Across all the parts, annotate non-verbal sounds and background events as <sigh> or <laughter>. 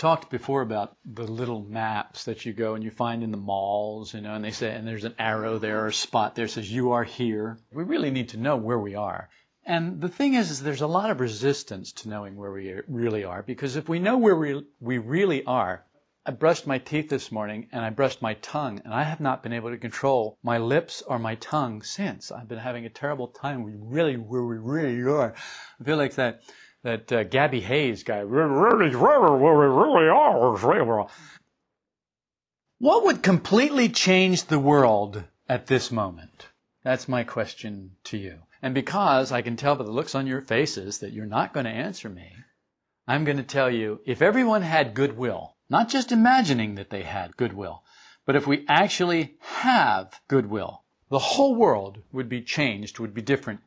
talked before about the little maps that you go and you find in the malls, you know, and they say, and there's an arrow there or a spot there says you are here. We really need to know where we are. And the thing is, is there's a lot of resistance to knowing where we really are because if we know where we, we really are, I brushed my teeth this morning and I brushed my tongue and I have not been able to control my lips or my tongue since. I've been having a terrible time. We really, where we really are. I feel like that that uh, Gabby Hayes guy. What would completely change the world at this moment? That's my question to you. And because I can tell by the looks on your faces that you're not going to answer me, I'm going to tell you if everyone had goodwill, not just imagining that they had goodwill, but if we actually have goodwill, the whole world would be changed, would be different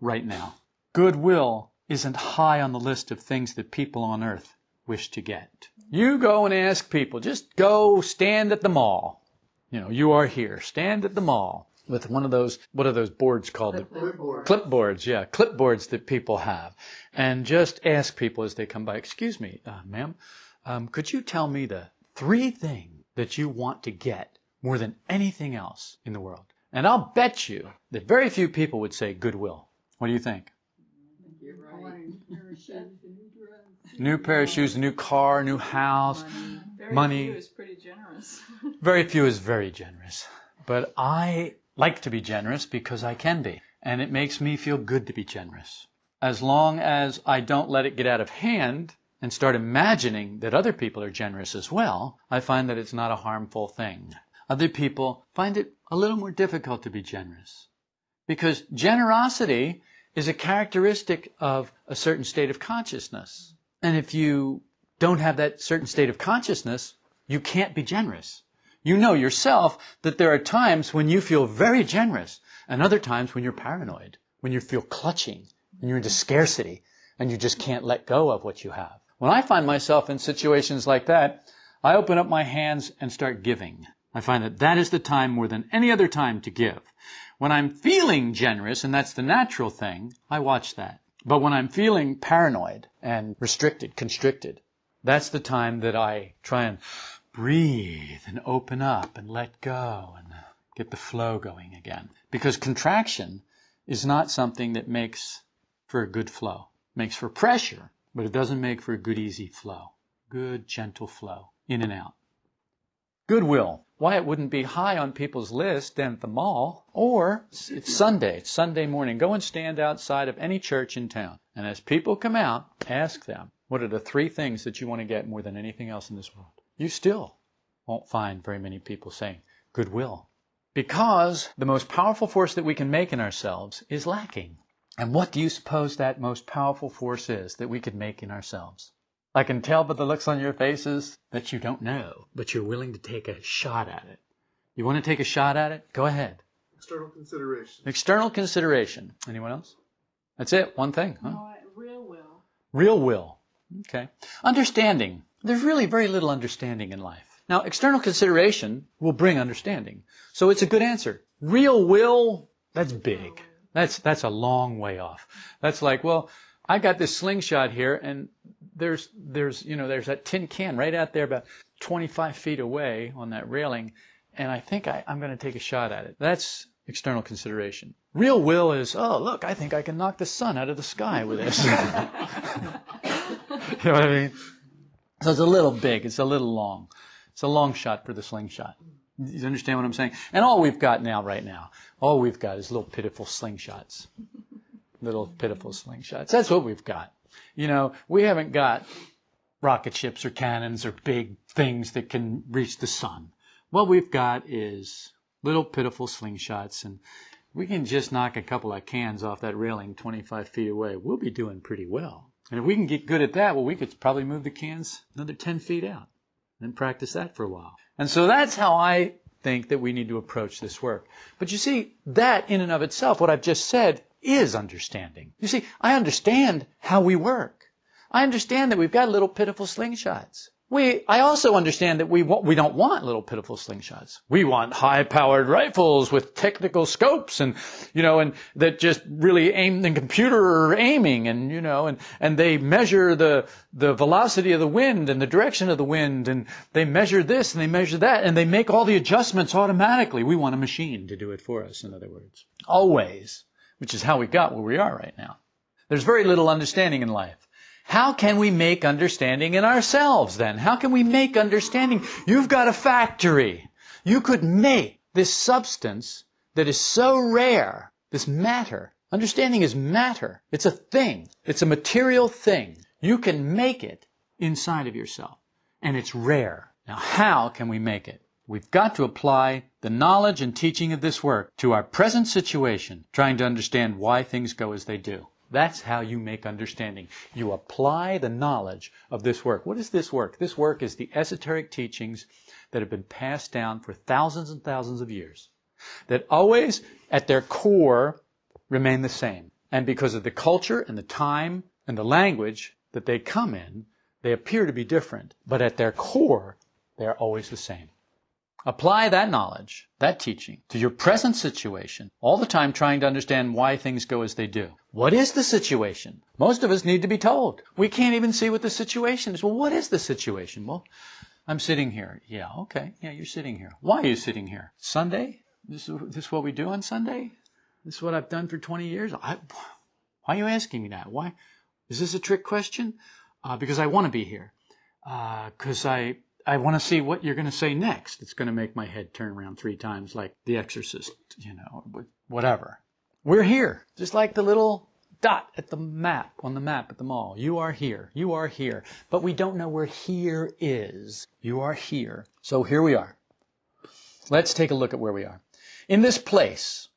right now. Goodwill isn't high on the list of things that people on earth wish to get. You go and ask people, just go stand at the mall. You know, you are here. Stand at the mall with one of those, what are those boards called? Clipboard. Clipboards, yeah, clipboards that people have. And just ask people as they come by, excuse me, uh, ma'am, um, could you tell me the three things that you want to get more than anything else in the world? And I'll bet you that very few people would say goodwill. What do you think? New pair of shoes, a new car, new house, Very money. few is pretty generous. <laughs> Very few is very generous. But I like to be generous because I can be. And it makes me feel good to be generous. As long as I don't let it get out of hand and start imagining that other people are generous as well, I find that it's not a harmful thing. Other people find it a little more difficult to be generous. Because generosity is a characteristic of a certain state of consciousness. And if you don't have that certain state of consciousness, you can't be generous. You know yourself that there are times when you feel very generous and other times when you're paranoid, when you feel clutching, and you're into scarcity and you just can't let go of what you have. When I find myself in situations like that, I open up my hands and start giving. I find that that is the time more than any other time to give. When I'm feeling generous, and that's the natural thing, I watch that. But when I'm feeling paranoid and restricted, constricted, that's the time that I try and breathe and open up and let go and get the flow going again. Because contraction is not something that makes for a good flow. It makes for pressure, but it doesn't make for a good easy flow. Good gentle flow in and out. Goodwill. Why it wouldn't be high on people's list than at the mall. Or it's Sunday, it's Sunday morning. Go and stand outside of any church in town. And as people come out, ask them, what are the three things that you want to get more than anything else in this world? You still won't find very many people saying goodwill. Because the most powerful force that we can make in ourselves is lacking. And what do you suppose that most powerful force is that we could make in ourselves? I can tell by the looks on your faces that you don't know, but you're willing to take a shot at it. You want to take a shot at it? Go ahead. External consideration. External consideration. Anyone else? That's it. One thing. Huh? No, real will. Real will. Okay. Understanding. There's really very little understanding in life. Now, external consideration will bring understanding. So it's a good answer. Real will, that's big. That's, that's a long way off. That's like, well, I got this slingshot here and there's, there's, you know, there's that tin can right out there about 25 feet away on that railing and I think I, I'm going to take a shot at it. That's external consideration. Real will is, oh, look, I think I can knock the sun out of the sky with this. <laughs> you know what I mean? So it's a little big. It's a little long. It's a long shot for the slingshot. You understand what I'm saying? And all we've got now, right now, all we've got is little pitiful slingshots. Little pitiful slingshots. That's what we've got. You know, we haven't got rocket ships or cannons or big things that can reach the sun. What we've got is little pitiful slingshots and we can just knock a couple of cans off that railing 25 feet away. We'll be doing pretty well. And if we can get good at that, well, we could probably move the cans another 10 feet out and practice that for a while. And so that's how I think that we need to approach this work. But you see, that in and of itself, what I've just said, is understanding. You see, I understand how we work. I understand that we've got little pitiful slingshots. We, I also understand that we, we don't want little pitiful slingshots. We want high-powered rifles with technical scopes and, you know, and that just really aim the computer aiming and, you know, and, and they measure the, the velocity of the wind and the direction of the wind and they measure this and they measure that and they make all the adjustments automatically. We want a machine to do it for us, in other words. Always. Which is how we got where we are right now. There's very little understanding in life. How can we make understanding in ourselves then? How can we make understanding? You've got a factory. You could make this substance that is so rare, this matter. Understanding is matter. It's a thing. It's a material thing. You can make it inside of yourself. And it's rare. Now, how can we make it? We've got to apply the knowledge and teaching of this work to our present situation, trying to understand why things go as they do. That's how you make understanding. You apply the knowledge of this work. What is this work? This work is the esoteric teachings that have been passed down for thousands and thousands of years, that always at their core remain the same. And because of the culture and the time and the language that they come in, they appear to be different, but at their core, they are always the same. Apply that knowledge, that teaching, to your present situation, all the time trying to understand why things go as they do. What is the situation? Most of us need to be told. We can't even see what the situation is. Well, what is the situation? Well, I'm sitting here. Yeah, okay. Yeah, you're sitting here. Why are you sitting here? Sunday? This is, this is what we do on Sunday? This is what I've done for 20 years? I, why are you asking me that? Why? Is this a trick question? Uh, because I want to be here. Because uh, I I want to see what you're going to say next. It's going to make my head turn around three times like The Exorcist, you know, whatever. We're here, just like the little dot at the map, on the map at the mall. You are here. You are here. But we don't know where here is. You are here. So here we are. Let's take a look at where we are. In this place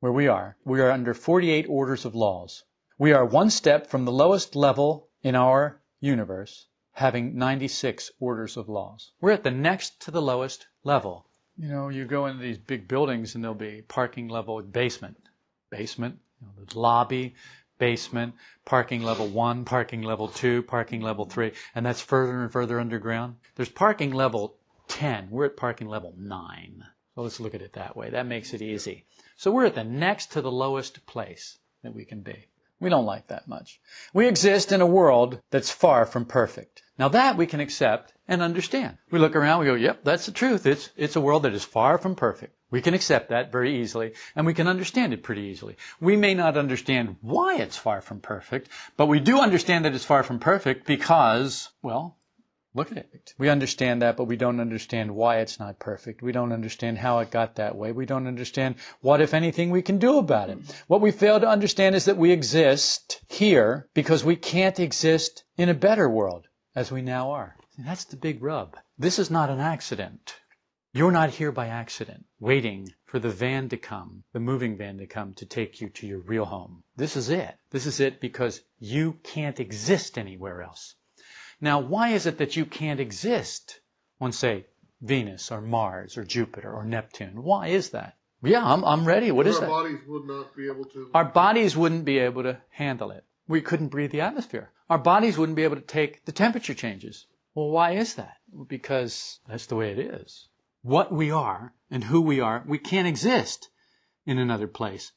where we are, we are under 48 orders of laws. We are one step from the lowest level in our universe having 96 orders of laws. We're at the next to the lowest level. You know, you go into these big buildings and there'll be parking level basement, basement, you know, the lobby, basement, parking level one, parking level two, parking level three, and that's further and further underground. There's parking level 10. We're at parking level nine. So let's look at it that way. That makes it easy. So we're at the next to the lowest place that we can be. We don't like that much. We exist in a world that's far from perfect. Now that we can accept and understand. We look around, we go, yep, that's the truth. It's, it's a world that is far from perfect. We can accept that very easily, and we can understand it pretty easily. We may not understand why it's far from perfect, but we do understand that it's far from perfect because, well, Look at it. We understand that, but we don't understand why it's not perfect. We don't understand how it got that way. We don't understand what, if anything, we can do about it. What we fail to understand is that we exist here because we can't exist in a better world as we now are. That's the big rub. This is not an accident. You're not here by accident, waiting for the van to come, the moving van to come to take you to your real home. This is it. This is it because you can't exist anywhere else. Now, why is it that you can't exist on, say, Venus or Mars or Jupiter or Neptune? Why is that? Yeah, I'm, I'm ready. What is our that? bodies would not be able to. Our bodies wouldn't be able to handle it. We couldn't breathe the atmosphere. Our bodies wouldn't be able to take the temperature changes. Well, why is that? Because that's the way it is. What we are and who we are, we can't exist in another place.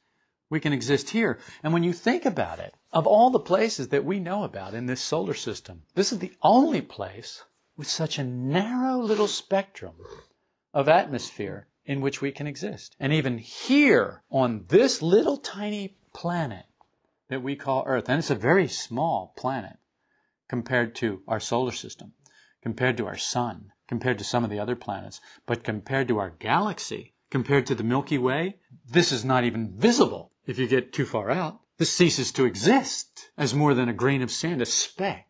We can exist here. And when you think about it, of all the places that we know about in this solar system, this is the only place with such a narrow little spectrum of atmosphere in which we can exist. And even here on this little tiny planet that we call Earth, and it's a very small planet compared to our solar system, compared to our sun, compared to some of the other planets, but compared to our galaxy, compared to the Milky Way, this is not even visible if you get too far out. This ceases to exist as more than a grain of sand, a speck.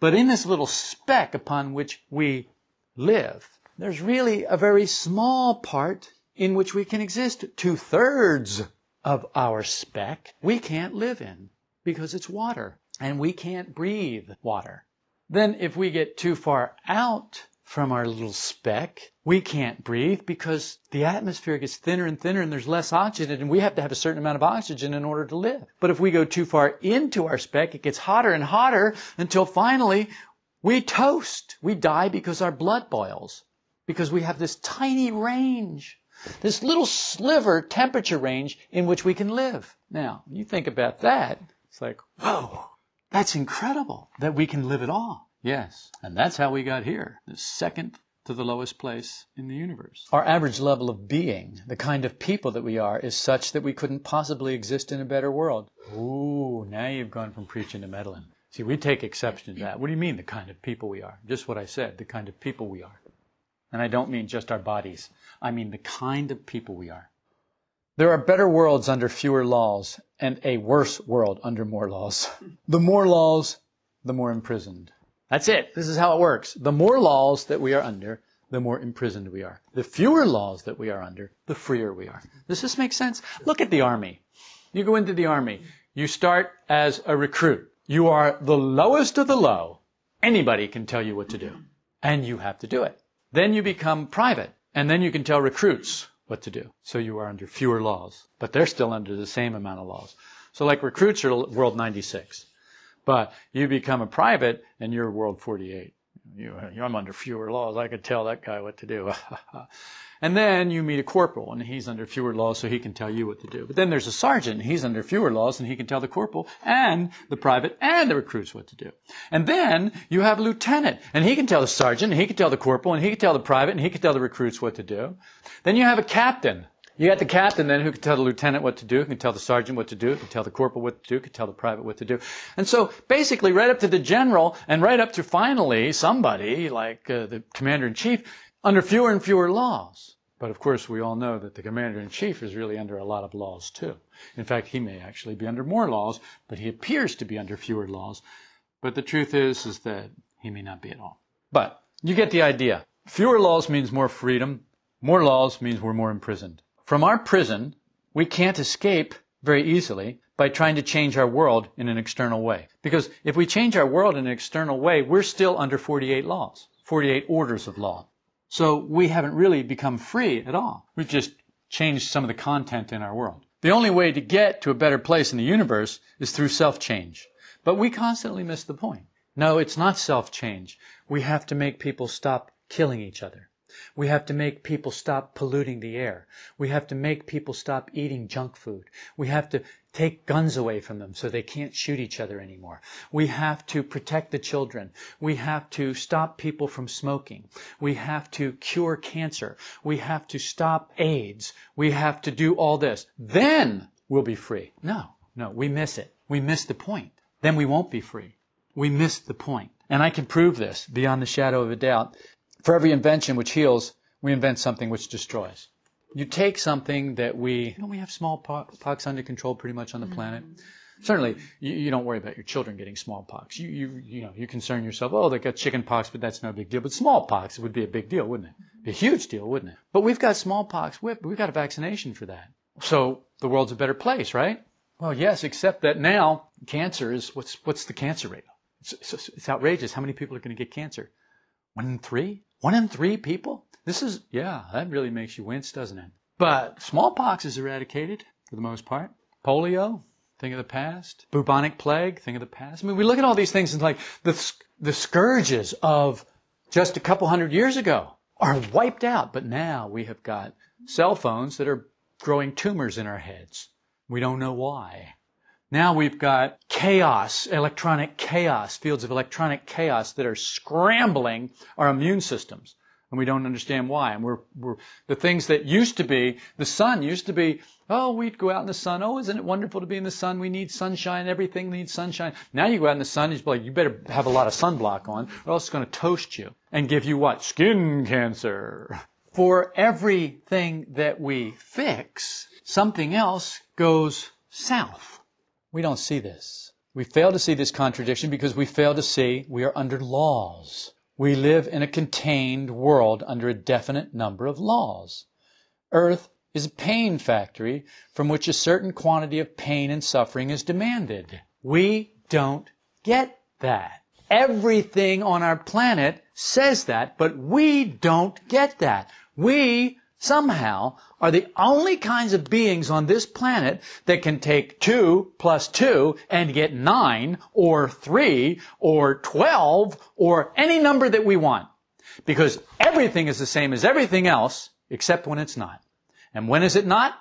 But in this little speck upon which we live, there's really a very small part in which we can exist. Two thirds of our speck we can't live in because it's water and we can't breathe water. Then if we get too far out from our little speck, we can't breathe because the atmosphere gets thinner and thinner and there's less oxygen and we have to have a certain amount of oxygen in order to live. But if we go too far into our speck, it gets hotter and hotter until finally We toast. We die because our blood boils. Because we have this tiny range, this little sliver temperature range in which we can live. Now, you think about that, it's like, whoa, that's incredible that we can live at all. Yes. And that's how we got here, the second to the lowest place in the universe. Our average level of being, the kind of people that we are, is such that we couldn't possibly exist in a better world. Ooh, now you've gone from preaching to meddling. See, we take exception to that. What do you mean, the kind of people we are? Just what I said, the kind of people we are. And I don't mean just our bodies. I mean the kind of people we are. There are better worlds under fewer laws and a worse world under more laws. <laughs> The more laws, the more imprisoned. That's it. This is how it works. The more laws that we are under, the more imprisoned we are. The fewer laws that we are under, the freer we are. Does this make sense? Look at the army. You go into the army. You start as a recruit. You are the lowest of the low. Anybody can tell you what to do. And you have to do it. Then you become private. And then you can tell recruits what to do. So you are under fewer laws. But they're still under the same amount of laws. So like recruits are world 96. But you become a private and you're World 48. You, I'm under fewer laws. I could tell that guy what to do. <laughs> and then you meet a corporal and he's under fewer laws so he can tell you what to do. But then there's a sergeant and he's under fewer laws and he can tell the corporal and the private and the recruits what to do. And then you have a lieutenant and he can tell the sergeant and he can tell the corporal and he can tell the private and he can tell the recruits what to do. Then you have a captain you got the captain then who can tell the lieutenant what to do, can tell the sergeant what to do, can tell the corporal what to do, can tell the private what to do. And so basically right up to the general and right up to finally somebody like uh, the commander in chief under fewer and fewer laws. But of course we all know that the commander in chief is really under a lot of laws too. In fact, he may actually be under more laws, but he appears to be under fewer laws. But the truth is, is that he may not be at all. But you get the idea. Fewer laws means more freedom. More laws means we're more imprisoned. From our prison, we can't escape very easily by trying to change our world in an external way. Because if we change our world in an external way, we're still under 48 laws, 48 orders of law. So we haven't really become free at all. We've just changed some of the content in our world. The only way to get to a better place in the universe is through self-change. But we constantly miss the point. No, it's not self-change. We have to make people stop killing each other. We have to make people stop polluting the air. We have to make people stop eating junk food. We have to take guns away from them so they can't shoot each other anymore. We have to protect the children. We have to stop people from smoking. We have to cure cancer. We have to stop AIDS. We have to do all this. Then we'll be free. No, no, we miss it. We miss the point. Then we won't be free. We miss the point. And I can prove this beyond the shadow of a doubt for every invention which heals, we invent something which destroys. You take something that we, you know, we have smallpox under control pretty much on the planet. Mm-hmm. Certainly, you, you, don't worry about your children getting smallpox. You, you, you know, you concern yourself, oh, they got chicken pox, but that's no big deal. But smallpox would be a big deal, wouldn't it? Be a huge deal, wouldn't it? But we've got smallpox. We've, we've got a vaccination for that. So the world's a better place, right? Well, yes, except that now cancer is, what's, what's the cancer rate? It's, it's, it's outrageous. How many people are going to get cancer? One in three? One in three people? This is, yeah, that really makes you wince, doesn't it? But smallpox is eradicated for the most part. Polio, thing of the past. Bubonic plague, thing of the past. I mean, we look at all these things and like the, the scourges of just a couple hundred years ago are wiped out. But now we have got cell phones that are growing tumors in our heads. We don't know why. Now we've got chaos, electronic chaos, fields of electronic chaos that are scrambling our immune systems. And we don't understand why. And we're, we're, the things that used to be, the sun used to be, oh, we'd go out in the sun. Oh, isn't it wonderful to be in the sun? We need sunshine. Everything needs sunshine. Now you go out in the sun, you're like, you better have a lot of sunblock on or else it's going to toast you and give you what? Skin cancer. For everything that we fix, something else goes south. We don't see this. We fail to see this contradiction because we fail to see we are under laws. We live in a contained world under a definite number of laws. Earth is a pain factory from which a certain quantity of pain and suffering is demanded. We don't get that. Everything on our planet says that, but we don't get that. We somehow are the only kinds of beings on this planet that can take 2 plus 2 and get 9 or 3 or 12 or any number that we want. Because everything is the same as everything else except when it's not. And when is it not?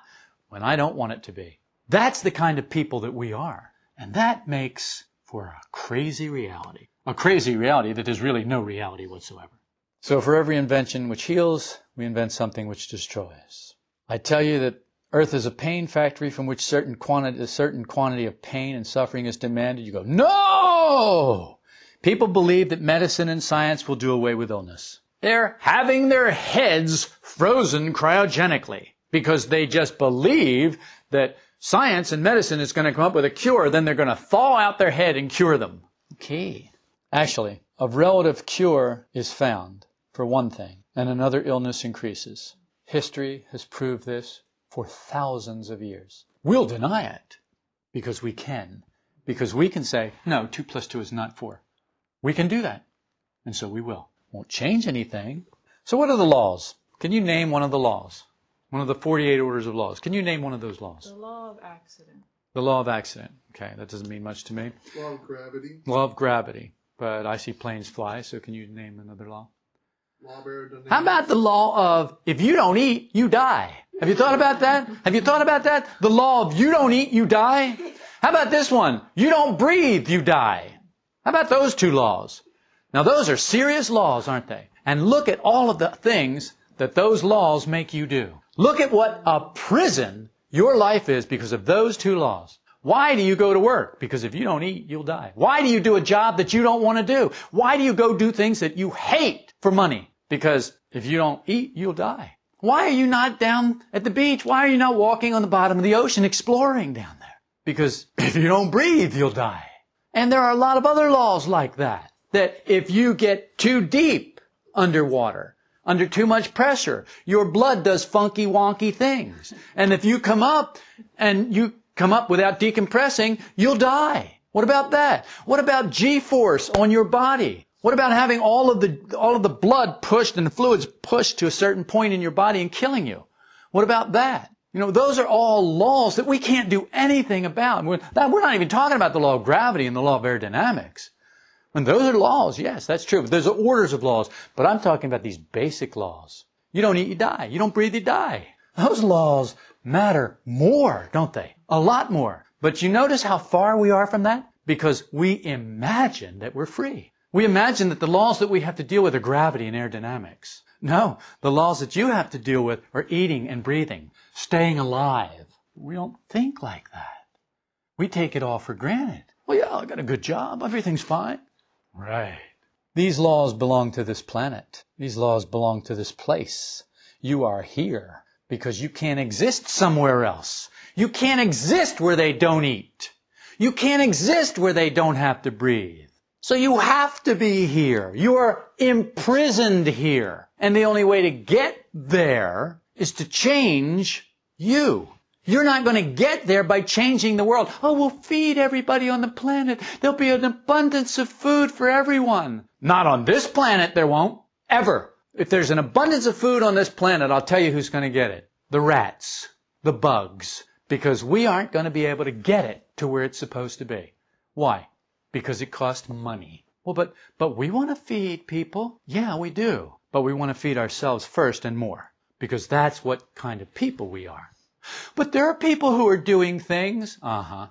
When I don't want it to be. That's the kind of people that we are. And that makes for a crazy reality. A crazy reality that is really no reality whatsoever. So for every invention which heals, we invent something which destroys. I tell you that Earth is a pain factory from which certain quantity, a certain quantity of pain and suffering is demanded. You go, no! People believe that medicine and science will do away with illness. They're having their heads frozen cryogenically because they just believe that science and medicine is going to come up with a cure, then they're going to thaw out their head and cure them. Okay. Actually, a relative cure is found for one thing, and another illness increases. History has proved this for thousands of years. We'll deny it because we can. Because we can say, no, 2 plus 2 is not 4. We can do that. And so we will. Won't change anything. So what are the laws? Can you name one of the laws? One of the 48 orders of laws. Can you name one of those laws? The law of accident. The law of accident. Okay, that doesn't mean much to me. Law of gravity. Law of gravity. But I see planes fly, so can you name another law? How about the law of if you don't eat, you die? Have you thought about that? Have you thought about that? The law of you don't eat, you die? How about this one? You don't breathe, you die. How about those two laws? Now those are serious laws, aren't they? And look at all of the things that those laws make you do. Look at what a prison your life is because of those two laws. Why do you go to work? Because if you don't eat, you'll die. Why do you do a job that you don't want to do? Why do you go do things that you hate for money? Because if you don't eat, you'll die. Why are you not down at the beach? Why are you not walking on the bottom of the ocean exploring down there? Because <laughs> if you don't breathe, you'll die. And there are a lot of other laws like that. That if you get too deep underwater, under too much pressure, your blood does funky wonky things. And if you come up and you come up without decompressing, you'll die. What about that? What about G-force on your body? What about having all of the, all of the blood pushed and the fluids pushed to a certain point in your body and killing you? What about that? You know, those are all laws that we can't do anything about. We're, not even talking about the law of gravity and the law of aerodynamics. And those are laws, yes, that's true. But there's orders of laws. But I'm talking about these basic laws. You don't eat, you die. You don't breathe, you die. Those laws matter more, don't they? A lot more. But you notice how far we are from that? Because we imagine that we're free. We imagine that the laws that we have to deal with are gravity and aerodynamics. No, the laws that you have to deal with are eating and breathing, staying alive. We don't think like that. We take it all for granted. Well, yeah, I got a good job. Everything's fine. Right. These laws belong to this planet. These laws belong to this place. You are here because you can't exist somewhere else. You can't exist where they don't eat. You can't exist where they don't have to breathe. So you have to be here. You are imprisoned here. And the only way to get there is to change you. You're not going to get there by changing the world. Oh, we'll feed everybody on the planet. There'll be an abundance of food for everyone. Not on this planet, there won't. Ever. If there's an abundance of food on this planet, I'll tell you who's going to get it. The rats. The bugs. Because we aren't going to be able to get it to where it's supposed to be. Why? Because it costs money. Well, but, but we want to feed people. Yeah, we do. But we want to feed ourselves first and more. Because that's what kind of people we are. But there are people who are doing things. Uh huh.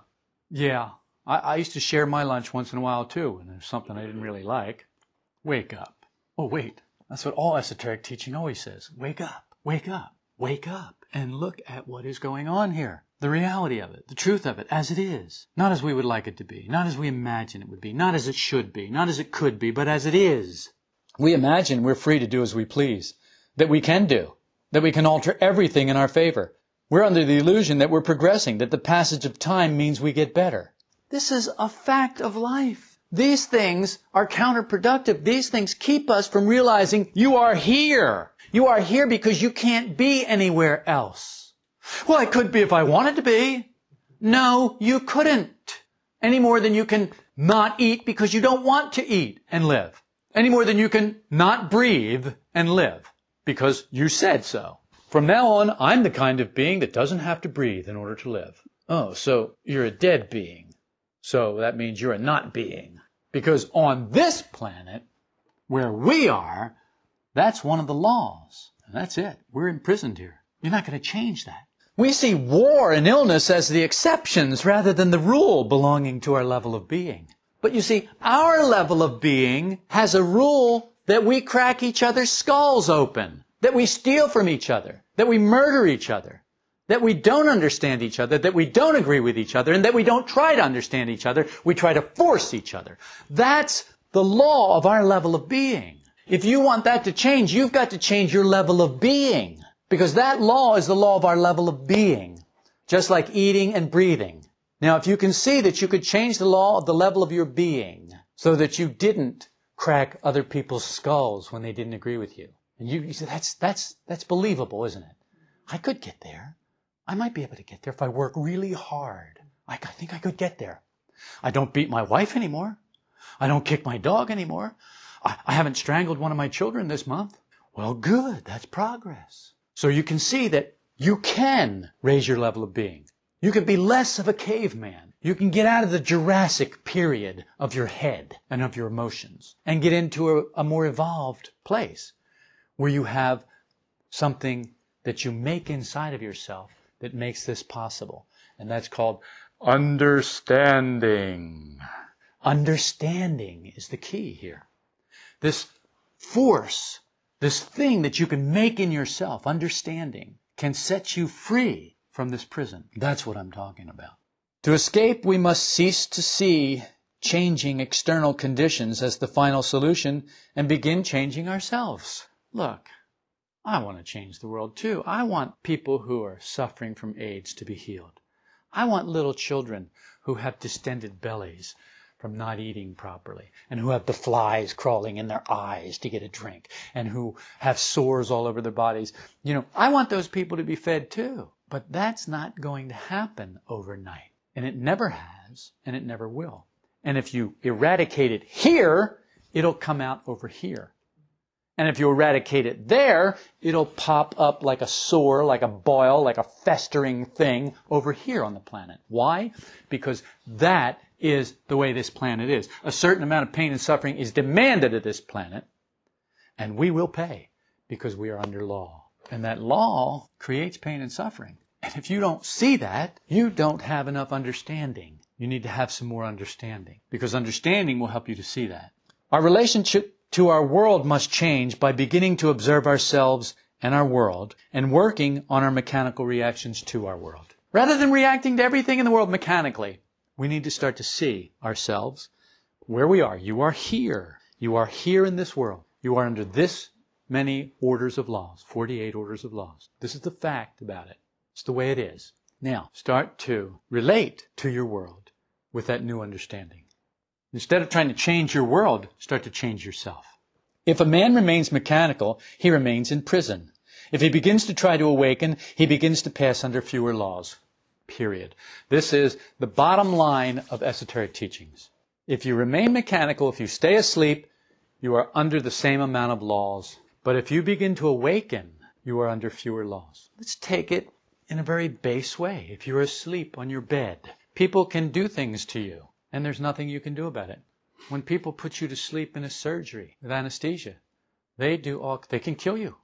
Yeah. I, I used to share my lunch once in a while too, and there's something I didn't really like. Wake up. Oh, wait. That's what all esoteric teaching always says. Wake up. Wake up. Wake up and look at what is going on here. The reality of it, the truth of it, as it is. Not as we would like it to be, not as we imagine it would be, not as it should be, not as it could be, but as it is. We imagine we're free to do as we please, that we can do, that we can alter everything in our favor. We're under the illusion that we're progressing, that the passage of time means we get better. This is a fact of life. These things are counterproductive. These things keep us from realizing you are here. You are here because you can't be anywhere else. Well, I could be if I wanted to be. No, you couldn't. Any more than you can not eat because you don't want to eat and live. Any more than you can not breathe and live because you said so. from now on, I'm the kind of being that doesn't have to breathe in order to live. Oh, so you're a dead being. So that means you're a not being. Because on this planet, where we are, that's one of the laws. And that's it. We're imprisoned here. You're not going to change that. We see war and illness as the exceptions rather than the rule belonging to our level of being. But you see, our level of being has a rule that we crack each other's skulls open, that we steal from each other, that we murder each other, that we don't understand each other, that we don't agree with each other, and that we don't try to understand each other. We try to force each other. That's the law of our level of being. If you want that to change, you've got to change your level of being. Because that law is the law of our level of being. Just like eating and breathing. Now, if you can see that you could change the law of the level of your being so that you didn't crack other people's skulls when they didn't agree with you. And you, you say, that's, that's, that's believable, isn't it? I could get there. I might be able to get there if I work really hard. I, think I could get there. I don't beat my wife anymore. I don't kick my dog anymore. I, I haven't strangled one of my children this month. Well, good. That's progress. So you can see that you can raise your level of being. You can be less of a caveman. You can get out of the Jurassic period of your head and of your emotions and get into a, a more evolved place where you have something that you make inside of yourself that makes this possible. And that's called understanding. Understanding is the key here. This force, this thing that you can make in yourself, understanding, can set you free from this prison. That's what I'm talking about. To escape, we must cease to see changing external conditions as the final solution and begin changing ourselves. Look, I want to change the world too. I want people who are suffering from AIDS to be healed. I want little children who have distended bellies from not eating properly and who have the flies crawling in their eyes to get a drink and who have sores all over their bodies. You know, I want those people to be fed too. But that's not going to happen overnight. And it never has, and it never will. And if you eradicate it here, it'll come out over here. And if you eradicate it there, it'll pop up like a sore, like a boil, like a festering thing over here on the planet. Why? Because that is the way this planet is. A certain amount of pain and suffering is demanded of this planet, and we will pay because we are under law. And that law creates pain and suffering. And if you don't see that, you don't have enough understanding. You need to have some more understanding because understanding will help you to see that. Our relationship to our world must change by beginning to observe ourselves and our world and working on our mechanical reactions to our world. Rather than reacting to everything in the world mechanically, we need to start to see ourselves where we are. You are here. You are here in this world. You are under this many orders of laws, 48 orders of laws. This is the fact about it. It's the way it is. Now, start to relate to your world with that new understanding. Instead of trying to change your world, start to change yourself. If a man remains mechanical, he remains in prison. If he begins to try to awaken, he begins to pass under fewer laws. Period. This is the bottom line of esoteric teachings. If you remain mechanical, if you stay asleep, you are under the same amount of laws. But if you begin to awaken, you are under fewer laws. Let's take it in a very base way. If you're asleep on your bed, people can do things to you and there's nothing you can do about it. When people put you to sleep in a surgery with anesthesia, they do all, they can kill you.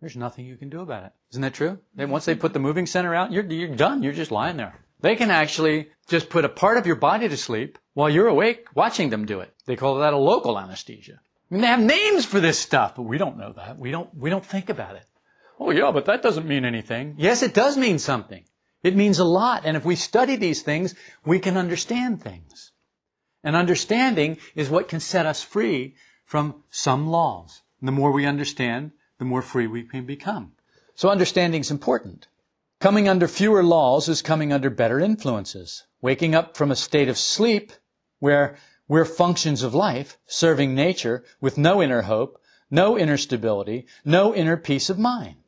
There's nothing you can do about it. Isn't that true? Then once they put the moving center out, you're, you're done. You're just lying there. They can actually just put a part of your body to sleep while you're awake watching them do it. They call that a local anesthesia. I mean, they have names for this stuff, but we don't know that. We don't, we don't think about it. Oh yeah, but that doesn't mean anything. Yes, it does mean something. It means a lot. And if we study these things, we can understand things. And understanding is what can set us free from some laws. And the more we understand, the more free we can become. So understanding is important. Coming under fewer laws is coming under better influences. Waking up from a state of sleep where we're functions of life, serving nature with no inner hope, no inner stability, no inner peace of mind.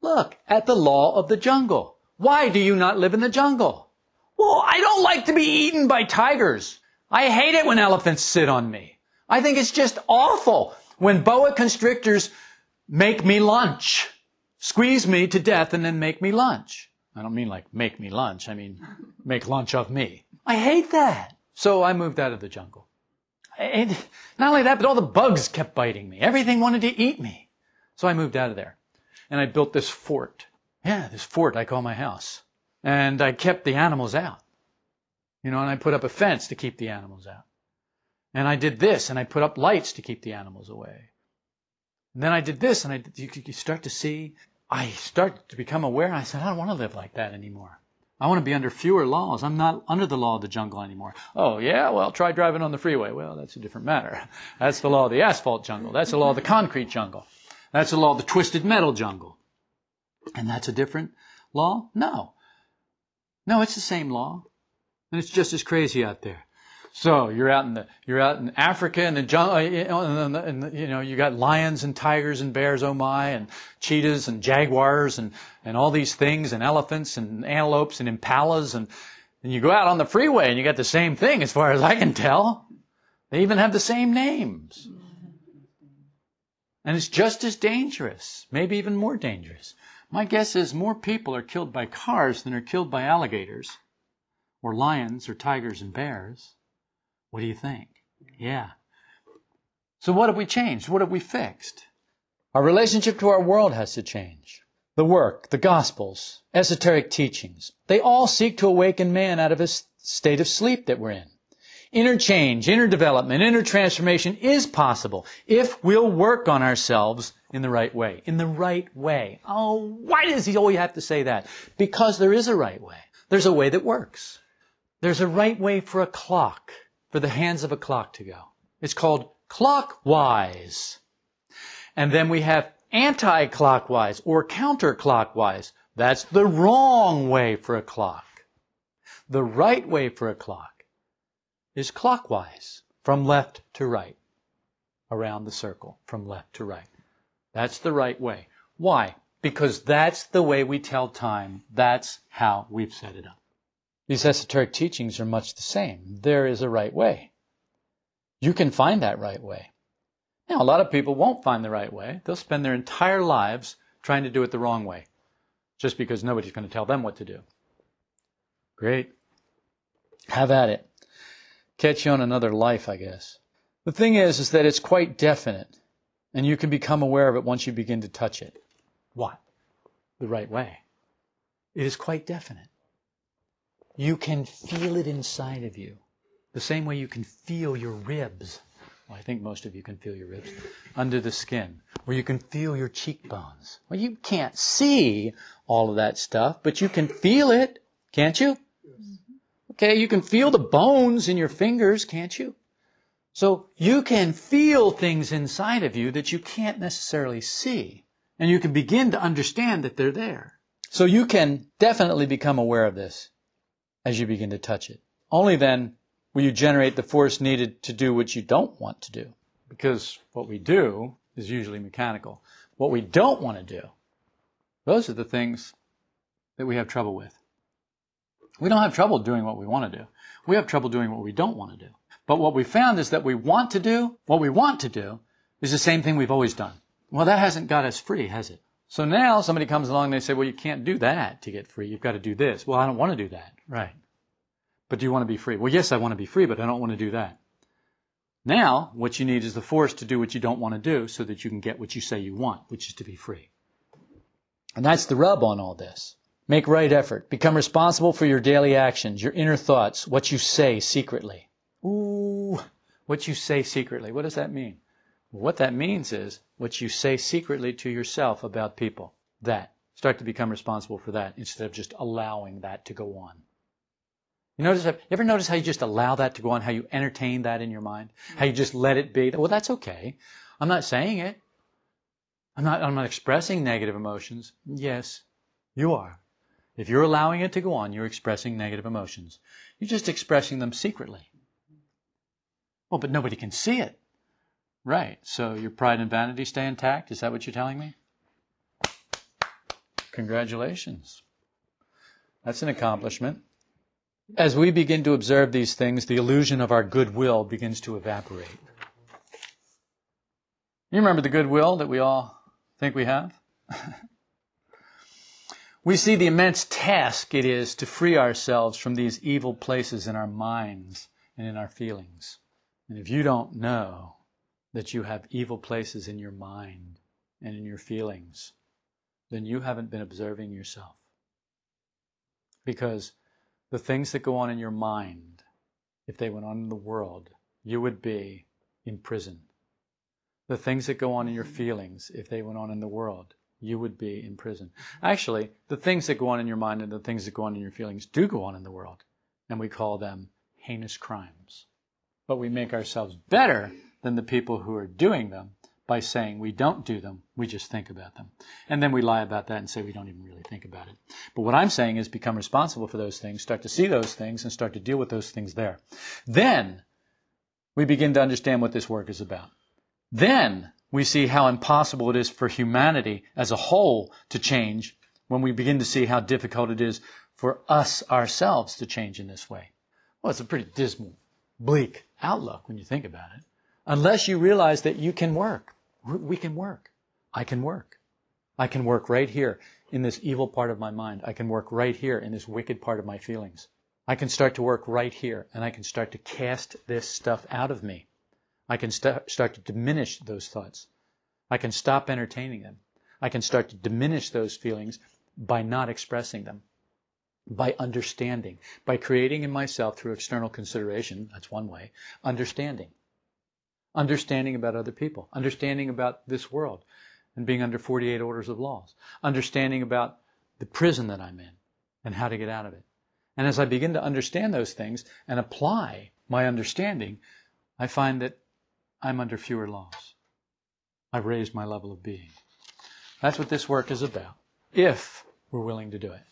Look at the law of the jungle. Why do you not live in the jungle? Well, I don't like to be eaten by tigers. I hate it when elephants sit on me. I think it's just awful when boa constrictors make me lunch. squeeze me to death and then make me lunch. I don't mean like make me lunch. I mean make lunch of me. I hate that. So I moved out of the jungle. And not only that, but all the bugs kept biting me. Everything wanted to eat me. So I moved out of there. And I built this fort. Yeah, this fort I call my house. And I kept the animals out. You know, and I put up a fence to keep the animals out. And I did this, and I put up lights to keep the animals away. And then I did this, and I you, you start to see, I start to become aware, and I said, I don't want to live like that anymore. I want to be under fewer laws. I'm not under the law of the jungle anymore. Oh, yeah? Well, try driving on the freeway. Well, that's a different matter. <laughs> That's the law of the asphalt jungle. That's the law of the concrete jungle. That's the law of the twisted metal jungle. And that's a different law? No. No, it's the same law. And it's just as crazy out there. So you're out in the you're out in Africa and the jungle, uh, uh, and, you know you got lions and tigers and bears, oh my, and cheetahs and jaguars and and all these things and elephants and antelopes and impalas and and you go out on the freeway and you got the same thing as far as I can tell. They even have the same names. And it's just as dangerous, maybe even more dangerous. My guess is more people are killed by cars than are killed by alligators or lions or tigers and bears. What do you think? Yeah. So what have we changed? What have we fixed? Our relationship to our world has to change. The work, the gospels, esoteric teachings, they all seek to awaken man out of his state of sleep that we're in. Inner change, inner development, inner transformation is possible if we'll work on ourselves in the right way. In the right way. Oh, why does he always have to say that? Because there is a right way. There's a way that works. There's a right way for a clock for the hands of a clock to go. It's called clockwise. And then we have anti-clockwise or counterclockwise. That's the wrong way for a clock. The right way for a clock is clockwise, from left to right, around the circle, from left to right. That's the right way. Why? Because that's the way we tell time. That's how we've set it up. These esoteric teachings are much the same. There is a right way. You can find that right way. Now, a lot of people won't find the right way. They'll spend their entire lives trying to do it the wrong way, just because nobody's going to tell them what to do. Great. Have at it. Catch you on another life, I guess. The thing is, is that it's quite definite, and you can become aware of it once you begin to touch it. What? The right way. It is quite definite. You can feel it inside of you. The same way you can feel your ribs. Well, I think most of you can feel your ribs under the skin, or you can feel your cheekbones. Well, you can't see all of that stuff, but you can feel it, can't you? Okay, you can feel the bones in your fingers, can't you? So you can feel things inside of you that you can't necessarily see. And you can begin to understand that they're there. So you can definitely become aware of this as you begin to touch it. Only then will you generate the force needed to do what you don't want to do. Because what we do is usually mechanical. What we don't want to do, those are the things that we have trouble with. We don't have trouble doing what we want to do. We have trouble doing what we don't want to do. But what we found is that we want to do, what we want to do, is the same thing we've always done. Well, that hasn't got us free, has it? So now somebody comes along and they say, well, you can't do that to get free. You've got to do this. Well, I don't want to do that. Right. But do you want to be free? Well, yes, I want to be free, but I don't want to do that. Now, what you need is the force to do what you don't want to do so that you can get what you say you want, which is to be free. And that's the rub on all this. Make right effort. Become responsible for your daily actions, your inner thoughts, what you say secretly. Ooh, what you say secretly. What does that mean? What that means is what you say secretly to yourself about people. That. Start to become responsible for that instead of just allowing that to go on. You notice, you ever notice how you just allow that to go on, how you entertain that in your mind? How you just let it be? Well, that's okay. I'm not saying it. I'm not, I'm not expressing negative emotions. Yes, you are. If you're allowing it to go on, you're expressing negative emotions. You're just expressing them secretly. Well, but nobody can see it. Right. So your pride and vanity stay intact? Is that what you're telling me? Congratulations. That's an accomplishment. As we begin to observe these things, the illusion of our goodwill begins to evaporate. You remember the goodwill that we all think we have? <laughs> we see the immense task it is to free ourselves from these evil places in our minds and in our feelings. And if you don't know that you have evil places in your mind and in your feelings, then you haven't been observing yourself. Because the things that go on in your mind, if they went on in the world, you would be in prison. The things that go on in your feelings, if they went on in the world, you would be in prison. Actually, the things that go on in your mind and the things that go on in your feelings do go on in the world, and we call them heinous crimes. But we make ourselves better than the people who are doing them by saying we don't do them, we just think about them. And then we lie about that and say we don't even really think about it. But what I'm saying is become responsible for those things, start to see those things, and start to deal with those things there. Then we begin to understand what this work is about. Then we see how impossible it is for humanity as a whole to change when we begin to see how difficult it is for us ourselves to change in this way. Well, it's a pretty dismal, bleak outlook when you think about it. Unless you realize that you can work. We can work. I can work. I can work right here in this evil part of my mind. I can work right here in this wicked part of my feelings. I can start to work right here and I can start to cast this stuff out of me. I can st- start to diminish those thoughts. I can stop entertaining them. I can start to diminish those feelings by not expressing them, by understanding, by creating in myself through external consideration, that's one way, understanding. Understanding about other people, understanding about this world, and being under 48 orders of laws, understanding about the prison that I'm in and how to get out of it. And as I begin to understand those things and apply my understanding, I find that I'm under fewer laws. I've raised my level of being. That's what this work is about, if we're willing to do it.